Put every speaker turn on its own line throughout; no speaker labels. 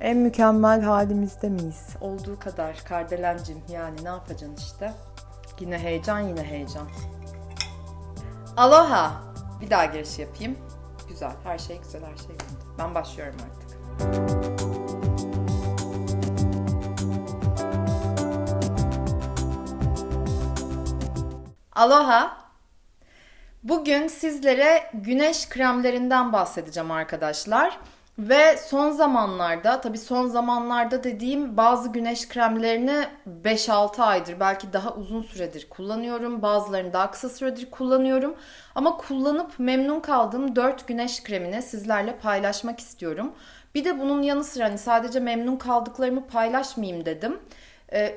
En mükemmel halimizde miyiz? Olduğu kadar Kardelencim yani ne yapacaksın işte. Yine heyecan yine heyecan. Aloha. Bir daha giriş yapayım. Güzel. Her şey güzel her şey güzel. Ben başlıyorum artık. Aloha. Bugün sizlere güneş kremlerinden bahsedeceğim arkadaşlar. Ve son zamanlarda, tabii son zamanlarda dediğim bazı güneş kremlerini 5-6 aydır, belki daha uzun süredir kullanıyorum. Bazılarını daha kısa süredir kullanıyorum. Ama kullanıp memnun kaldığım 4 güneş kremini sizlerle paylaşmak istiyorum. Bir de bunun yanı sıra hani sadece memnun kaldıklarımı paylaşmayayım dedim.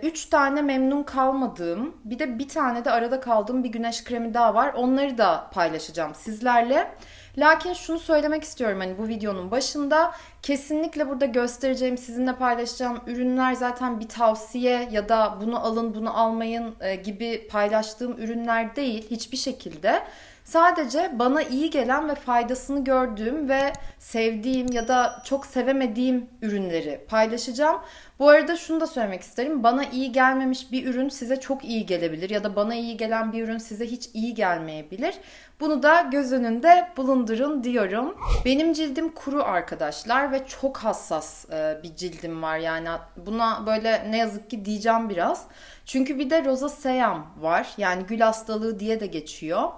3 tane memnun kalmadığım, bir de bir tane de arada kaldığım bir güneş kremi daha var. Onları da paylaşacağım sizlerle. Lakin şunu söylemek istiyorum hani bu videonun başında kesinlikle burada göstereceğim, sizinle paylaşacağım ürünler zaten bir tavsiye ya da bunu alın, bunu almayın e, gibi paylaştığım ürünler değil hiçbir şekilde. Sadece bana iyi gelen ve faydasını gördüğüm ve sevdiğim ya da çok sevemediğim ürünleri paylaşacağım. Bu arada şunu da söylemek isterim. Bana iyi gelmemiş bir ürün size çok iyi gelebilir ya da bana iyi gelen bir ürün size hiç iyi gelmeyebilir. Bunu da göz önünde bulundurun diyorum. Benim cildim kuru arkadaşlar ve çok hassas e, bir cildim var. Yani buna böyle ne yazık ki diyeceğim biraz. Çünkü bir de rozaseyam var. Yani gül hastalığı diye de geçiyor.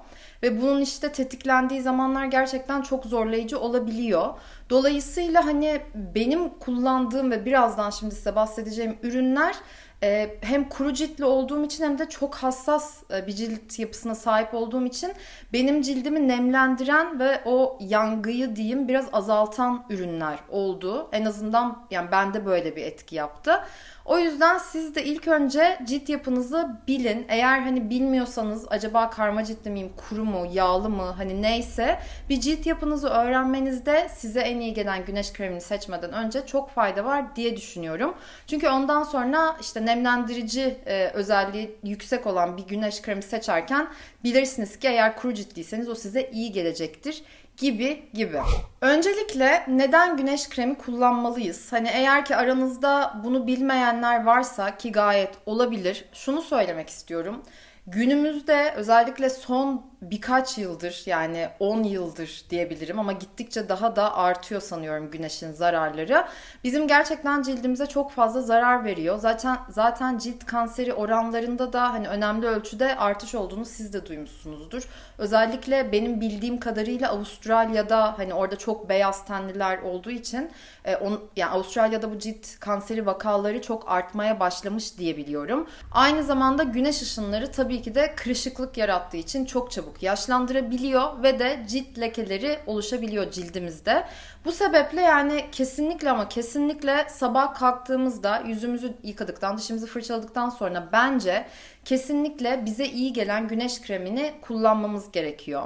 Ve bunun işte tetiklendiği zamanlar gerçekten çok zorlayıcı olabiliyor. Dolayısıyla hani benim kullandığım ve birazdan şimdi size bahsedeceğim ürünler e, hem kuru ciltli olduğum için hem de çok hassas e, bir cilt yapısına sahip olduğum için benim cildimi nemlendiren ve o yangıyı diyeyim biraz azaltan ürünler oldu. En azından yani bende böyle bir etki yaptı. O yüzden siz de ilk önce cilt yapınızı bilin. Eğer hani bilmiyorsanız acaba karma ciltli miyim, kuru mu, yağlı mı hani neyse bir cilt yapınızı öğrenmenizde size en iyi gelen güneş kremini seçmeden önce çok fayda var diye düşünüyorum. Çünkü ondan sonra işte nemlendirici e, özelliği yüksek olan bir güneş kremi seçerken bilirsiniz ki eğer kuru ciltliyseniz o size iyi gelecektir gibi gibi. Öncelikle neden güneş kremi kullanmalıyız? Hani eğer ki aranızda bunu bilmeyenler varsa ki gayet olabilir. Şunu söylemek istiyorum. Günümüzde özellikle son birkaç yıldır yani 10 yıldır diyebilirim ama gittikçe daha da artıyor sanıyorum güneşin zararları. Bizim gerçekten cildimize çok fazla zarar veriyor. Zaten zaten cilt kanseri oranlarında da hani önemli ölçüde artış olduğunu siz de duymuşsunuzdur. Özellikle benim bildiğim kadarıyla Avustralya'da hani orada çok beyaz tenliler olduğu için e, on, yani Avustralya'da bu cilt kanseri vakaları çok artmaya başlamış diye biliyorum. Aynı zamanda güneş ışınları tabii ki de kırışıklık yarattığı için çok çabuk çabuk yaşlandırabiliyor ve de cilt lekeleri oluşabiliyor cildimizde. Bu sebeple yani kesinlikle ama kesinlikle sabah kalktığımızda yüzümüzü yıkadıktan, dişimizi fırçaladıktan sonra bence kesinlikle bize iyi gelen güneş kremini kullanmamız gerekiyor.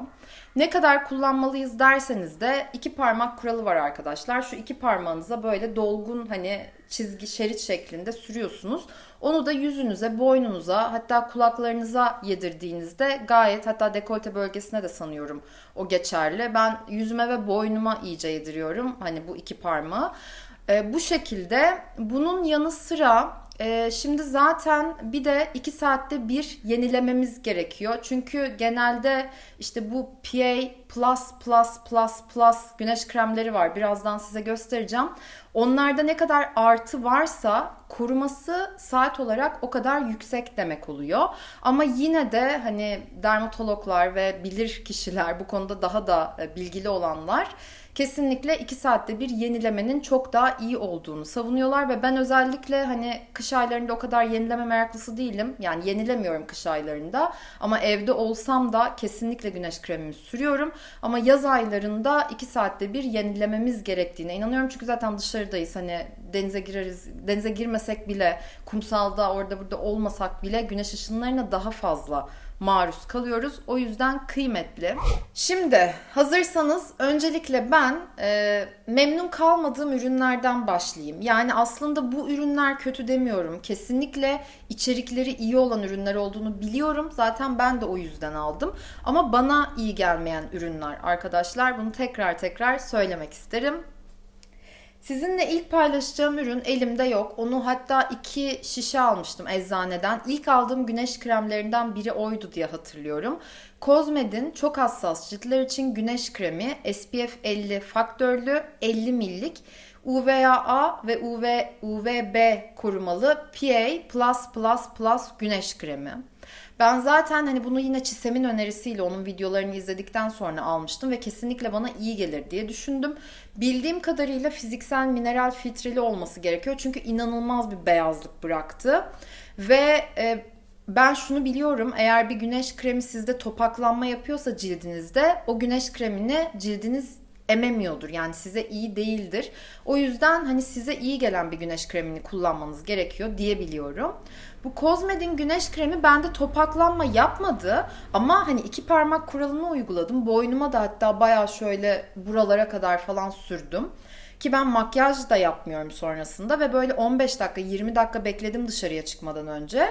Ne kadar kullanmalıyız derseniz de iki parmak kuralı var arkadaşlar. Şu iki parmağınıza böyle dolgun hani çizgi şerit şeklinde sürüyorsunuz. Onu da yüzünüze, boynunuza hatta kulaklarınıza yedirdiğinizde gayet hatta dekolte bölgesine de sanıyorum o geçerli. Ben yüzüme ve boynuma iyice yediriyorum hani bu iki parmağı. E, bu şekilde bunun yanı sıra e, şimdi zaten bir de 2 saatte bir yenilememiz gerekiyor. Çünkü genelde işte bu PA Plus Plus Plus Plus güneş kremleri var. Birazdan size göstereceğim. Onlarda ne kadar artı varsa koruması saat olarak o kadar yüksek demek oluyor. Ama yine de hani dermatologlar ve bilir kişiler bu konuda daha da e, bilgili olanlar kesinlikle 2 saatte bir yenilemenin çok daha iyi olduğunu savunuyorlar ve ben özellikle hani kış aylarında o kadar yenileme meraklısı değilim. Yani yenilemiyorum kış aylarında ama evde olsam da kesinlikle güneş kremimi sürüyorum. Ama yaz aylarında 2 saatte bir yenilememiz gerektiğine inanıyorum. Çünkü zaten dışarıdayız hani denize gireriz. Denize girmesek bile kumsalda orada burada olmasak bile güneş ışınlarına daha fazla maruz kalıyoruz. O yüzden kıymetli. Şimdi hazırsanız öncelikle ben e, memnun kalmadığım ürünlerden başlayayım. Yani aslında bu ürünler kötü demiyorum. Kesinlikle içerikleri iyi olan ürünler olduğunu biliyorum. Zaten ben de o yüzden aldım. Ama bana iyi gelmeyen ürünler arkadaşlar. Bunu tekrar tekrar söylemek isterim. Sizinle ilk paylaşacağım ürün elimde yok. Onu hatta iki şişe almıştım eczaneden. İlk aldığım güneş kremlerinden biri oydu diye hatırlıyorum. Cosmed'in çok hassas ciltler için güneş kremi SPF 50 faktörlü 50 millik UVA ve UV, UVB korumalı PA+++ güneş kremi. Ben zaten hani bunu yine Çisem'in önerisiyle onun videolarını izledikten sonra almıştım ve kesinlikle bana iyi gelir diye düşündüm. Bildiğim kadarıyla fiziksel mineral filtreli olması gerekiyor çünkü inanılmaz bir beyazlık bıraktı. Ve e, ben şunu biliyorum eğer bir güneş kremi sizde topaklanma yapıyorsa cildinizde o güneş kremini cildiniz ememiyordur. Yani size iyi değildir. O yüzden hani size iyi gelen bir güneş kremini kullanmanız gerekiyor diyebiliyorum. Bu Cosmed'in güneş kremi bende topaklanma yapmadı ama hani iki parmak kuralını uyguladım. Boynuma da hatta baya şöyle buralara kadar falan sürdüm. Ki ben makyaj da yapmıyorum sonrasında ve böyle 15 dakika 20 dakika bekledim dışarıya çıkmadan önce.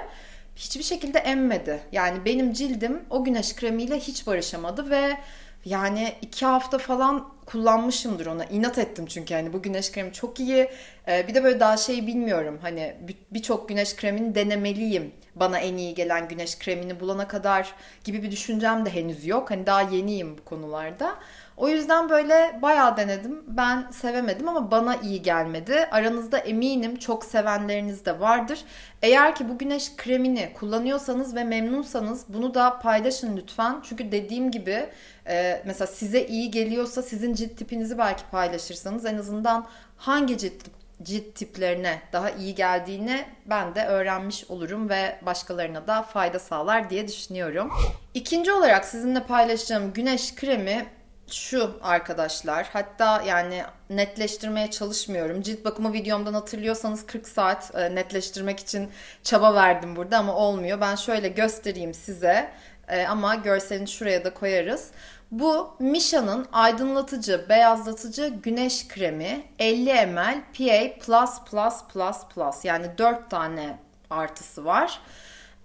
Hiçbir şekilde emmedi. Yani benim cildim o güneş kremiyle hiç barışamadı ve yani iki hafta falan kullanmışımdır ona. İnat ettim çünkü hani bu güneş kremi çok iyi. Ee, bir de böyle daha şeyi bilmiyorum. Hani birçok güneş kremini denemeliyim. Bana en iyi gelen güneş kremini bulana kadar gibi bir düşüncem de henüz yok. Hani daha yeniyim bu konularda. O yüzden böyle bayağı denedim. Ben sevemedim ama bana iyi gelmedi. Aranızda eminim çok sevenleriniz de vardır. Eğer ki bu güneş kremini kullanıyorsanız ve memnunsanız bunu da paylaşın lütfen. Çünkü dediğim gibi e, mesela size iyi geliyorsa sizin cilt tipinizi belki paylaşırsanız en azından hangi cilt cilt tiplerine daha iyi geldiğini ben de öğrenmiş olurum ve başkalarına da fayda sağlar diye düşünüyorum. İkinci olarak sizinle paylaşacağım güneş kremi şu arkadaşlar. Hatta yani netleştirmeye çalışmıyorum. Cilt bakımı videomdan hatırlıyorsanız 40 saat e, netleştirmek için çaba verdim burada ama olmuyor. Ben şöyle göstereyim size. E, ama görselini şuraya da koyarız. Bu Misha'nın aydınlatıcı, beyazlatıcı güneş kremi 50 ml PA++++ yani 4 tane artısı var.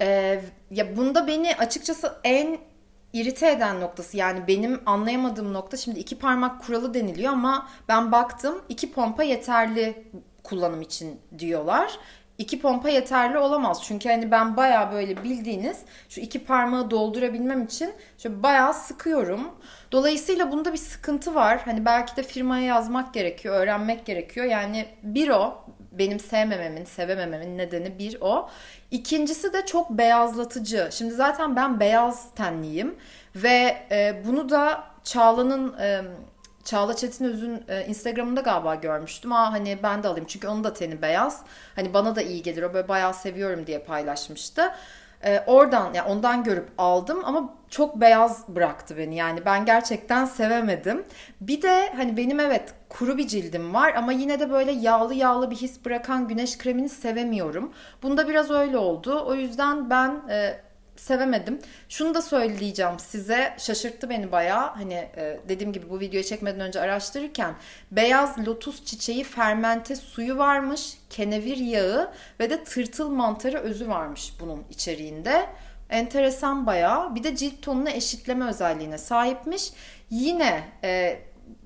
Ee, ya bunda beni açıkçası en irite eden noktası yani benim anlayamadığım nokta şimdi iki parmak kuralı deniliyor ama ben baktım iki pompa yeterli kullanım için diyorlar. İki pompa yeterli olamaz. Çünkü hani ben baya böyle bildiğiniz şu iki parmağı doldurabilmem için şöyle baya sıkıyorum. Dolayısıyla bunda bir sıkıntı var. Hani belki de firmaya yazmak gerekiyor, öğrenmek gerekiyor. Yani bir o benim sevmememin, sevemememin nedeni bir o. İkincisi de çok beyazlatıcı. Şimdi zaten ben beyaz tenliyim ve e, bunu da Çağla'nın e, Çağla Çetinöz'ün e, Instagram'ında galiba görmüştüm. Aa hani ben de alayım çünkü onun da teni beyaz. Hani bana da iyi gelir o böyle bayağı seviyorum diye paylaşmıştı. E, oradan yani ondan görüp aldım ama çok beyaz bıraktı beni. Yani ben gerçekten sevemedim. Bir de hani benim evet kuru bir cildim var ama yine de böyle yağlı yağlı bir his bırakan güneş kremini sevemiyorum. Bunda biraz öyle oldu. O yüzden ben e, sevemedim. Şunu da söyleyeceğim size. Şaşırttı beni bayağı. Hani e, dediğim gibi bu videoyu çekmeden önce araştırırken beyaz lotus çiçeği fermente suyu varmış, kenevir yağı ve de tırtıl mantarı özü varmış bunun içeriğinde. Enteresan bayağı. Bir de cilt tonunu eşitleme özelliğine sahipmiş. Yine e,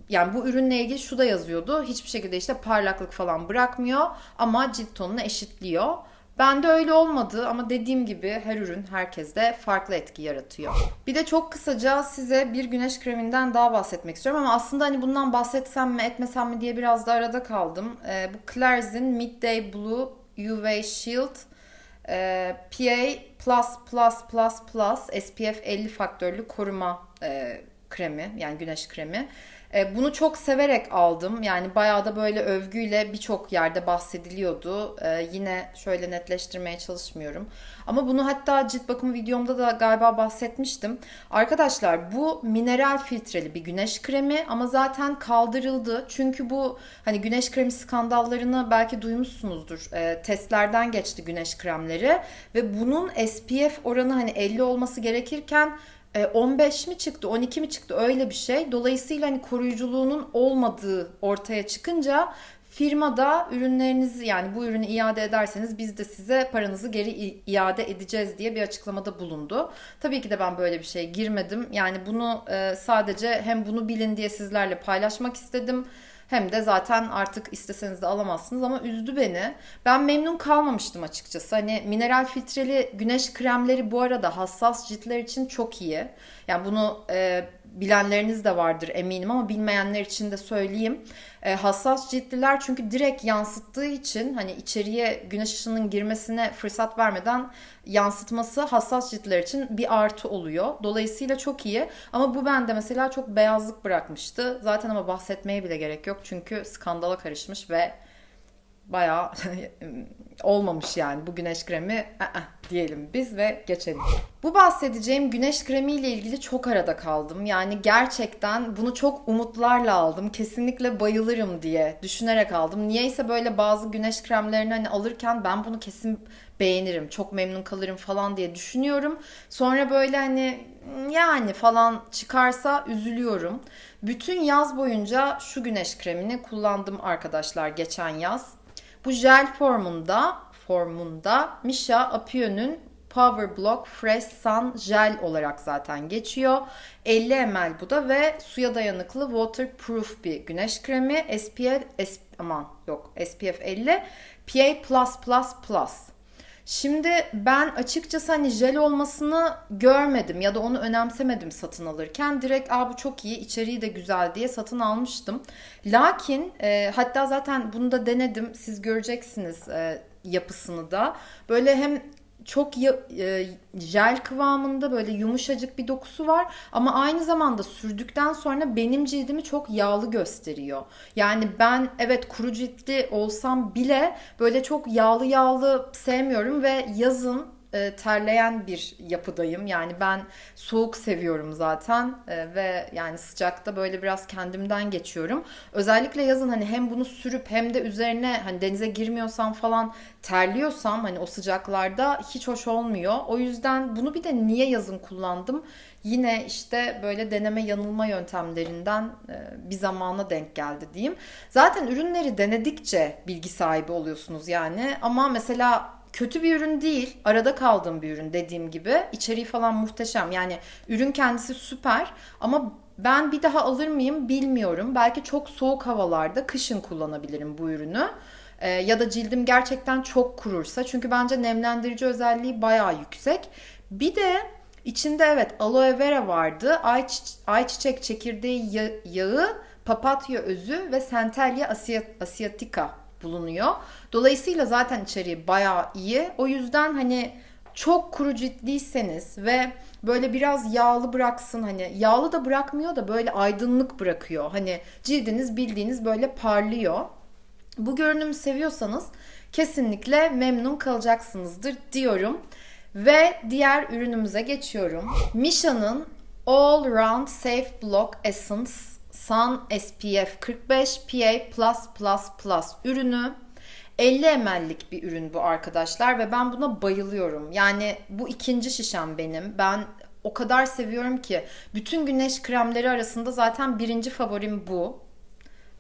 yani bu ürünle ilgili şu da yazıyordu. Hiçbir şekilde işte parlaklık falan bırakmıyor ama cilt tonunu eşitliyor. Bende öyle olmadı ama dediğim gibi her ürün herkeste farklı etki yaratıyor. Bir de çok kısaca size bir güneş kreminden daha bahsetmek istiyorum ama aslında hani bundan bahsetsem mi etmesem mi diye biraz da arada kaldım. Ee, bu Claire's'in Midday Blue UV Shield e, PA++++ SPF 50 faktörlü koruma e, kremi yani güneş kremi. E, bunu çok severek aldım. Yani bayağı da böyle övgüyle birçok yerde bahsediliyordu. E, yine şöyle netleştirmeye çalışmıyorum. Ama bunu hatta cilt bakımı videomda da galiba bahsetmiştim. Arkadaşlar bu mineral filtreli bir güneş kremi ama zaten kaldırıldı. Çünkü bu hani güneş kremi skandallarını belki duymuşsunuzdur. E, testlerden geçti güneş kremleri ve bunun SPF oranı hani 50 olması gerekirken 15 e, mi çıktı 12 mi çıktı öyle bir şey. Dolayısıyla hani koruyuculuğunun olmadığı ortaya çıkınca firmada ürünlerinizi yani bu ürünü iade ederseniz biz de size paranızı geri iade edeceğiz diye bir açıklamada bulundu. Tabii ki de ben böyle bir şey girmedim. Yani bunu e, sadece hem bunu bilin diye sizlerle paylaşmak istedim. Hem de zaten artık isteseniz de alamazsınız ama üzdü beni. Ben memnun kalmamıştım açıkçası. Hani mineral filtreli güneş kremleri bu arada hassas ciltler için çok iyi. Yani bunu e, bilenleriniz de vardır eminim ama bilmeyenler için de söyleyeyim. E, hassas ciltliler çünkü direkt yansıttığı için hani içeriye güneş ışığının girmesine fırsat vermeden yansıtması hassas ciltler için bir artı oluyor. Dolayısıyla çok iyi. Ama bu bende mesela çok beyazlık bırakmıştı. Zaten ama bahsetmeye bile gerek yok çünkü skandala karışmış ve bayağı olmamış yani bu güneş kremi ı-ı diyelim biz ve geçelim. Bu bahsedeceğim güneş kremi ile ilgili çok arada kaldım. Yani gerçekten bunu çok umutlarla aldım. Kesinlikle bayılırım diye düşünerek aldım. Niyeyse böyle bazı güneş kremlerini hani alırken ben bunu kesin beğenirim, çok memnun kalırım falan diye düşünüyorum. Sonra böyle hani yani falan çıkarsa üzülüyorum. Bütün yaz boyunca şu güneş kremini kullandım arkadaşlar geçen yaz. Bu jel formunda formunda Misha Apio'nun Power Block Fresh Sun Gel olarak zaten geçiyor. 50 ml bu da ve suya dayanıklı waterproof bir güneş kremi. SPF, S, aman yok SPF 50 PA+++. Şimdi ben açıkçası hani jel olmasını görmedim ya da onu önemsemedim satın alırken. Direkt Aa, bu çok iyi içeriği de güzel diye satın almıştım. Lakin e, hatta zaten bunu da denedim siz göreceksiniz e, yapısını da. Böyle hem çok ya, e, jel kıvamında böyle yumuşacık bir dokusu var ama aynı zamanda sürdükten sonra benim cildimi çok yağlı gösteriyor. Yani ben evet kuru ciltli olsam bile böyle çok yağlı yağlı sevmiyorum ve yazın e, terleyen bir yapıdayım. Yani ben soğuk seviyorum zaten e, ve yani sıcakta böyle biraz kendimden geçiyorum. Özellikle yazın hani hem bunu sürüp hem de üzerine hani denize girmiyorsam falan terliyorsam hani o sıcaklarda hiç hoş olmuyor. O yüzden bunu bir de niye yazın kullandım? Yine işte böyle deneme yanılma yöntemlerinden e, bir zamana denk geldi diyeyim. Zaten ürünleri denedikçe bilgi sahibi oluyorsunuz yani. Ama mesela kötü bir ürün değil. Arada kaldığım bir ürün dediğim gibi. İçeriği falan muhteşem. Yani ürün kendisi süper ama ben bir daha alır mıyım bilmiyorum. Belki çok soğuk havalarda kışın kullanabilirim bu ürünü. Ee, ya da cildim gerçekten çok kurursa. Çünkü bence nemlendirici özelliği bayağı yüksek. Bir de içinde evet aloe vera vardı. Ayçiçek, ayçiçek çekirdeği yağı, papatya özü ve Centellia asiatica bulunuyor. Dolayısıyla zaten içeriği bayağı iyi. O yüzden hani çok kuru ciltliyseniz ve böyle biraz yağlı bıraksın hani yağlı da bırakmıyor da böyle aydınlık bırakıyor. Hani cildiniz bildiğiniz böyle parlıyor. Bu görünümü seviyorsanız kesinlikle memnun kalacaksınızdır diyorum. Ve diğer ürünümüze geçiyorum. Misha'nın All Round Safe Block Essence Sun SPF 45 PA+++ ürünü 50 ml'lik bir ürün bu arkadaşlar ve ben buna bayılıyorum. Yani bu ikinci şişem benim. Ben o kadar seviyorum ki bütün güneş kremleri arasında zaten birinci favorim bu.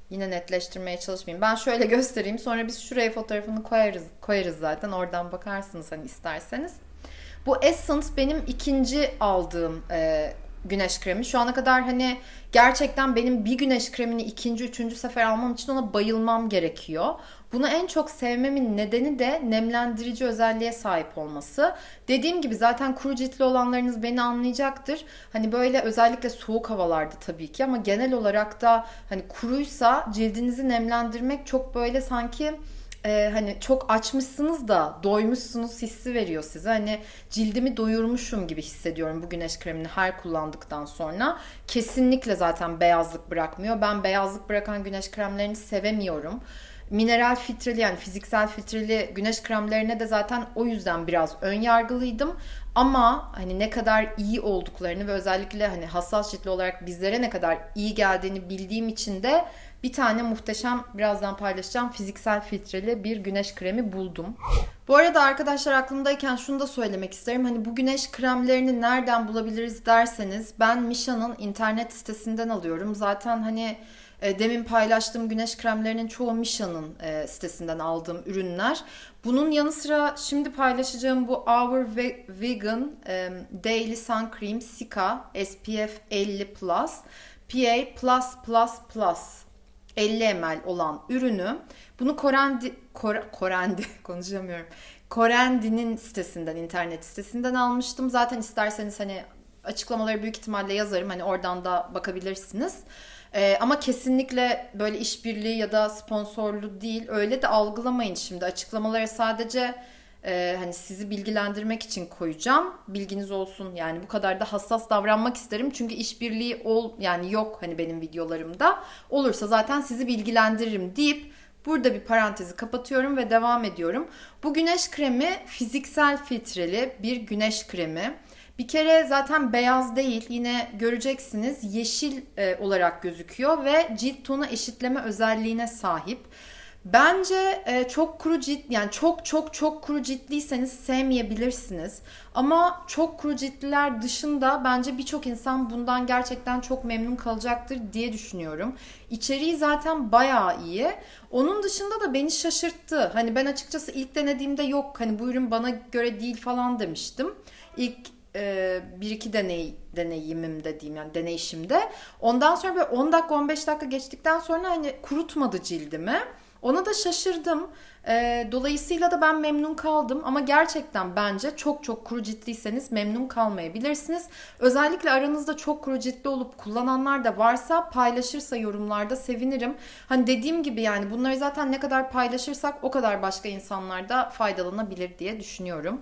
Yine netleştirmeye çalışmayayım. Ben şöyle göstereyim. Sonra biz şuraya fotoğrafını koyarız koyarız zaten. Oradan bakarsınız hani isterseniz. Bu Essence benim ikinci aldığım e, güneş kremi. Şu ana kadar hani gerçekten benim bir güneş kremini ikinci, üçüncü sefer almam için ona bayılmam gerekiyor. Bunu en çok sevmemin nedeni de nemlendirici özelliğe sahip olması. Dediğim gibi zaten kuru ciltli olanlarınız beni anlayacaktır. Hani böyle özellikle soğuk havalarda tabii ki ama genel olarak da hani kuruysa cildinizi nemlendirmek çok böyle sanki e, hani çok açmışsınız da doymuşsunuz hissi veriyor size. Hani cildimi doyurmuşum gibi hissediyorum bu güneş kremini her kullandıktan sonra. Kesinlikle zaten beyazlık bırakmıyor. Ben beyazlık bırakan güneş kremlerini sevemiyorum. Mineral filtreli yani fiziksel filtreli güneş kremlerine de zaten o yüzden biraz ön yargılıydım. Ama hani ne kadar iyi olduklarını ve özellikle hani hassas ciltli olarak bizlere ne kadar iyi geldiğini bildiğim için de bir tane muhteşem birazdan paylaşacağım fiziksel filtreli bir güneş kremi buldum. Bu arada arkadaşlar aklımdayken şunu da söylemek isterim. Hani bu güneş kremlerini nereden bulabiliriz derseniz ben Misha'nın internet sitesinden alıyorum. Zaten hani e, demin paylaştığım güneş kremlerinin çoğu Misha'nın e, sitesinden aldığım ürünler. Bunun yanı sıra şimdi paylaşacağım bu Our Vegan e, Daily Sun Cream Sika SPF 50 Plus PA+++ 50 ml olan ürünü bunu Korendi, Kor, Korendi konuşamıyorum. Korendi'nin sitesinden, internet sitesinden almıştım. Zaten isterseniz hani açıklamaları büyük ihtimalle yazarım. Hani oradan da bakabilirsiniz. Ee, ama kesinlikle böyle işbirliği ya da sponsorlu değil. Öyle de algılamayın şimdi. Açıklamaları sadece e, hani sizi bilgilendirmek için koyacağım. Bilginiz olsun. Yani bu kadar da hassas davranmak isterim. Çünkü işbirliği ol yani yok hani benim videolarımda. Olursa zaten sizi bilgilendiririm deyip Burada bir parantezi kapatıyorum ve devam ediyorum. Bu güneş kremi fiziksel filtreli bir güneş kremi. Bir kere zaten beyaz değil yine göreceksiniz yeşil e, olarak gözüküyor ve cilt tonu eşitleme özelliğine sahip. Bence e, çok kuru cilt yani çok çok çok kuru ciltliyseniz sevmeyebilirsiniz. Ama çok kuru ciltliler dışında bence birçok insan bundan gerçekten çok memnun kalacaktır diye düşünüyorum. İçeriği zaten bayağı iyi. Onun dışında da beni şaşırttı. Hani ben açıkçası ilk denediğimde yok hani bu ürün bana göre değil falan demiştim. İlk e, bir iki deney deneyimim dediğim yani deneyişimde. Ondan sonra böyle 10 dakika 15 dakika geçtikten sonra hani kurutmadı cildimi. Ona da şaşırdım. E, dolayısıyla da ben memnun kaldım ama gerçekten bence çok çok kuru ciltliyseniz memnun kalmayabilirsiniz. Özellikle aranızda çok kuru ciltli olup kullananlar da varsa paylaşırsa yorumlarda sevinirim. Hani dediğim gibi yani bunları zaten ne kadar paylaşırsak o kadar başka insanlar da faydalanabilir diye düşünüyorum.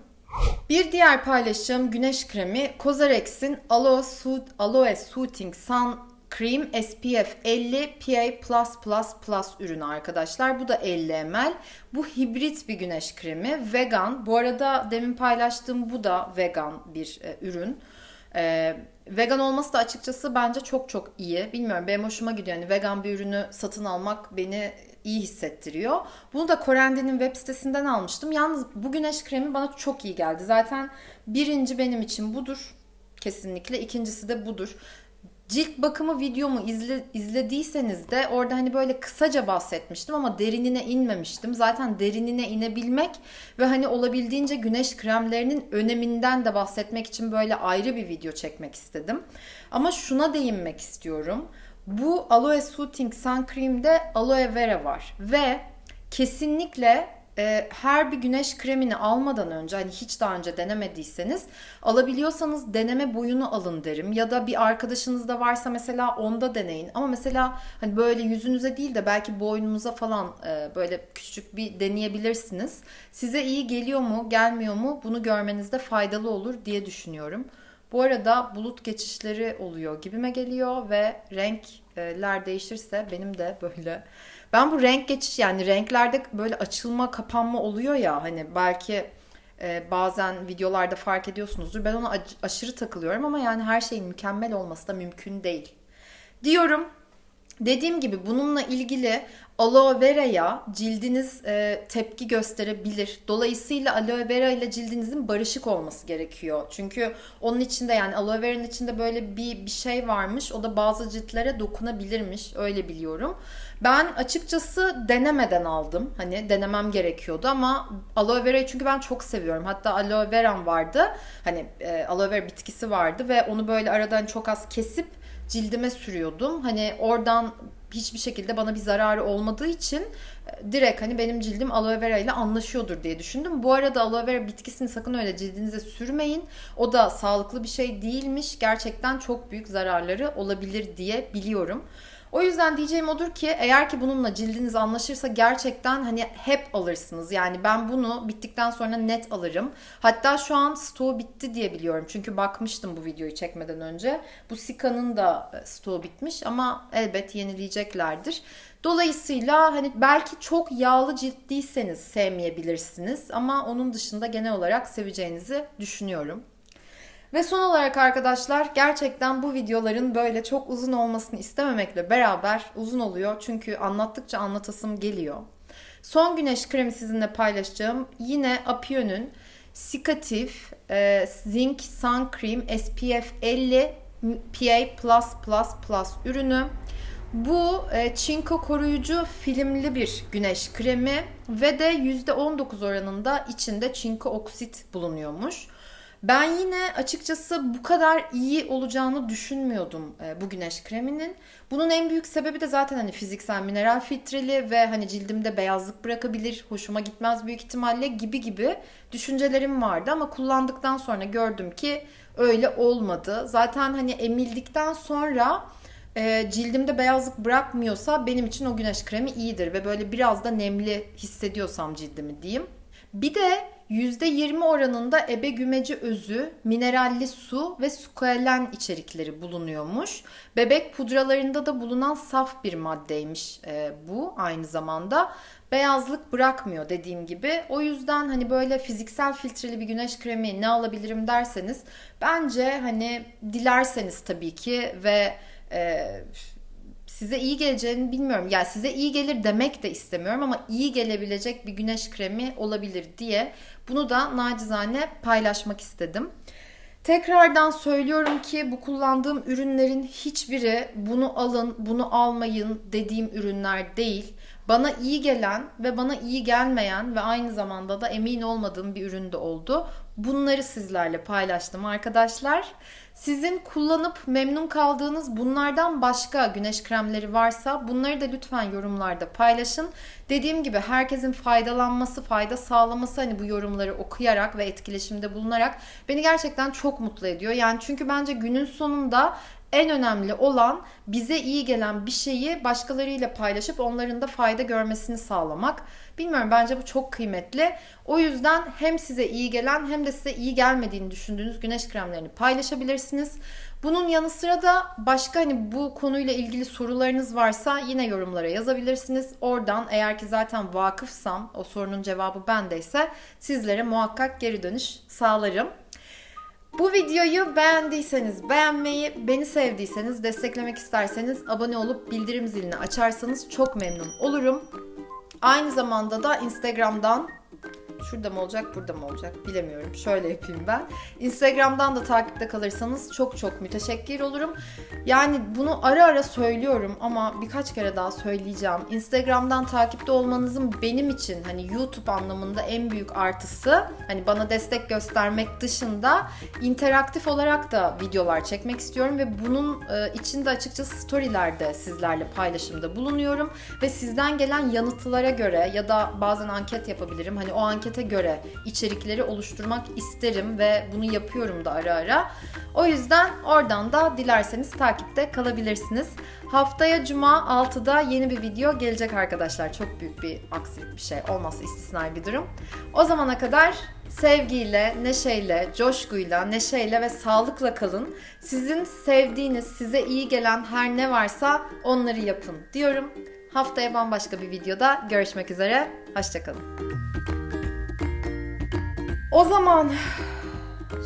Bir diğer paylaşım güneş kremi Cosrx'in Aloe, Soot, Aloe Soothing Sun Cream SPF 50 PA+++ ürünü arkadaşlar. Bu da 50 ml. Bu hibrit bir güneş kremi. Vegan. Bu arada demin paylaştığım bu da vegan bir e, ürün. E, vegan olması da açıkçası bence çok çok iyi. Bilmiyorum benim hoşuma gidiyor. Yani vegan bir ürünü satın almak beni iyi hissettiriyor. Bunu da Korendi'nin web sitesinden almıştım. Yalnız bu güneş kremi bana çok iyi geldi. Zaten birinci benim için budur. Kesinlikle. İkincisi de budur. Cilt bakımı videomu izle, izlediyseniz de orada hani böyle kısaca bahsetmiştim ama derinine inmemiştim. Zaten derinine inebilmek ve hani olabildiğince güneş kremlerinin öneminden de bahsetmek için böyle ayrı bir video çekmek istedim. Ama şuna değinmek istiyorum. Bu Aloe Soothing Sun Cream'de aloe vera var ve kesinlikle e, her bir güneş kremini almadan önce hani hiç daha önce denemediyseniz alabiliyorsanız deneme boyunu alın derim. Ya da bir arkadaşınız da varsa mesela onda deneyin. Ama mesela hani böyle yüzünüze değil de belki boynunuza falan e, böyle küçük bir deneyebilirsiniz. Size iyi geliyor mu gelmiyor mu bunu görmenizde faydalı olur diye düşünüyorum. Bu arada bulut geçişleri oluyor gibime geliyor ve renkler değişirse benim de böyle ben bu renk geçiş yani renklerde böyle açılma kapanma oluyor ya hani belki e, bazen videolarda fark ediyorsunuzdur. Ben ona aşırı takılıyorum ama yani her şeyin mükemmel olması da mümkün değil. Diyorum. Dediğim gibi bununla ilgili aloe vera'ya cildiniz e, tepki gösterebilir. Dolayısıyla aloe vera ile cildinizin barışık olması gerekiyor. Çünkü onun içinde yani aloe vera'nın içinde böyle bir bir şey varmış. O da bazı ciltlere dokunabilirmiş. Öyle biliyorum. Ben açıkçası denemeden aldım. Hani denemem gerekiyordu ama aloe vera'yı çünkü ben çok seviyorum. Hatta aloe vera'm vardı. Hani e, aloe vera bitkisi vardı ve onu böyle aradan çok az kesip cildime sürüyordum. Hani oradan hiçbir şekilde bana bir zararı olmadığı için e, direkt hani benim cildim aloe vera ile anlaşıyordur diye düşündüm. Bu arada aloe vera bitkisini sakın öyle cildinize sürmeyin. O da sağlıklı bir şey değilmiş. Gerçekten çok büyük zararları olabilir diye biliyorum. O yüzden diyeceğim odur ki eğer ki bununla cildiniz anlaşırsa gerçekten hani hep alırsınız. Yani ben bunu bittikten sonra net alırım. Hatta şu an stoğu bitti diye biliyorum. Çünkü bakmıştım bu videoyu çekmeden önce. Bu Sika'nın da e, stoğu bitmiş ama elbet yenileyeceklerdir. Dolayısıyla hani belki çok yağlı ciltliyseniz sevmeyebilirsiniz ama onun dışında genel olarak seveceğinizi düşünüyorum. Ve son olarak arkadaşlar gerçekten bu videoların böyle çok uzun olmasını istememekle beraber uzun oluyor. Çünkü anlattıkça anlatasım geliyor. Son güneş kremi sizinle paylaşacağım. Yine Apion'un Sikatif e, Zinc Sun Cream SPF 50 PA+++ ürünü. Bu e, çinko koruyucu filmli bir güneş kremi ve de %19 oranında içinde çinko oksit bulunuyormuş. Ben yine açıkçası bu kadar iyi olacağını düşünmüyordum e, bu güneş kreminin. Bunun en büyük sebebi de zaten hani fiziksel mineral filtreli ve hani cildimde beyazlık bırakabilir, hoşuma gitmez büyük ihtimalle gibi gibi düşüncelerim vardı ama kullandıktan sonra gördüm ki öyle olmadı. Zaten hani emildikten sonra e, cildimde beyazlık bırakmıyorsa benim için o güneş kremi iyidir ve böyle biraz da nemli hissediyorsam cildimi diyeyim. Bir de %20 oranında ebe gümeci özü, mineralli su ve sukalen içerikleri bulunuyormuş. Bebek pudralarında da bulunan saf bir maddeymiş e, bu aynı zamanda. Beyazlık bırakmıyor dediğim gibi. O yüzden hani böyle fiziksel filtreli bir güneş kremi ne alabilirim derseniz bence hani dilerseniz tabii ki ve e, size iyi geleceğini bilmiyorum. Yani size iyi gelir demek de istemiyorum ama iyi gelebilecek bir güneş kremi olabilir diye bunu da nacizane paylaşmak istedim. Tekrardan söylüyorum ki bu kullandığım ürünlerin hiçbiri bunu alın, bunu almayın dediğim ürünler değil. Bana iyi gelen ve bana iyi gelmeyen ve aynı zamanda da emin olmadığım bir ürün de oldu. Bunları sizlerle paylaştım arkadaşlar. Sizin kullanıp memnun kaldığınız bunlardan başka güneş kremleri varsa bunları da lütfen yorumlarda paylaşın. Dediğim gibi herkesin faydalanması, fayda sağlaması hani bu yorumları okuyarak ve etkileşimde bulunarak beni gerçekten çok mutlu ediyor. Yani çünkü bence günün sonunda en önemli olan bize iyi gelen bir şeyi başkalarıyla paylaşıp onların da fayda görmesini sağlamak. Bilmiyorum bence bu çok kıymetli. O yüzden hem size iyi gelen hem de size iyi gelmediğini düşündüğünüz güneş kremlerini paylaşabilirsiniz. Bunun yanı sıra da başka hani bu konuyla ilgili sorularınız varsa yine yorumlara yazabilirsiniz. Oradan eğer ki zaten vakıfsam o sorunun cevabı bendeyse sizlere muhakkak geri dönüş sağlarım. Bu videoyu beğendiyseniz beğenmeyi, beni sevdiyseniz, desteklemek isterseniz abone olup bildirim zilini açarsanız çok memnun olurum. Aynı zamanda da Instagram'dan Şurada mı olacak, burada mı olacak bilemiyorum. Şöyle yapayım ben. Instagram'dan da takipte kalırsanız çok çok müteşekkir olurum. Yani bunu ara ara söylüyorum ama birkaç kere daha söyleyeceğim. Instagram'dan takipte olmanızın benim için hani YouTube anlamında en büyük artısı hani bana destek göstermek dışında interaktif olarak da videolar çekmek istiyorum ve bunun e, içinde açıkçası storylerde sizlerle paylaşımda bulunuyorum ve sizden gelen yanıtlara göre ya da bazen anket yapabilirim. Hani o anket ankete göre içerikleri oluşturmak isterim ve bunu yapıyorum da ara ara. O yüzden oradan da dilerseniz takipte kalabilirsiniz. Haftaya cuma 6'da yeni bir video gelecek arkadaşlar. Çok büyük bir aksilik bir şey olmazsa istisnai bir durum. O zamana kadar sevgiyle, neşeyle, coşkuyla, neşeyle ve sağlıkla kalın. Sizin sevdiğiniz, size iyi gelen her ne varsa onları yapın diyorum. Haftaya bambaşka bir videoda görüşmek üzere. Hoşçakalın. O zaman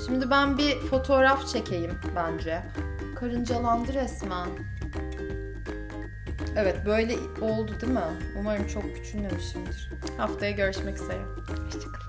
şimdi ben bir fotoğraf çekeyim bence. Karıncalandı resmen. Evet böyle oldu değil mi? Umarım çok küçülmemişimdir. Haftaya görüşmek üzere. Hoşçakalın.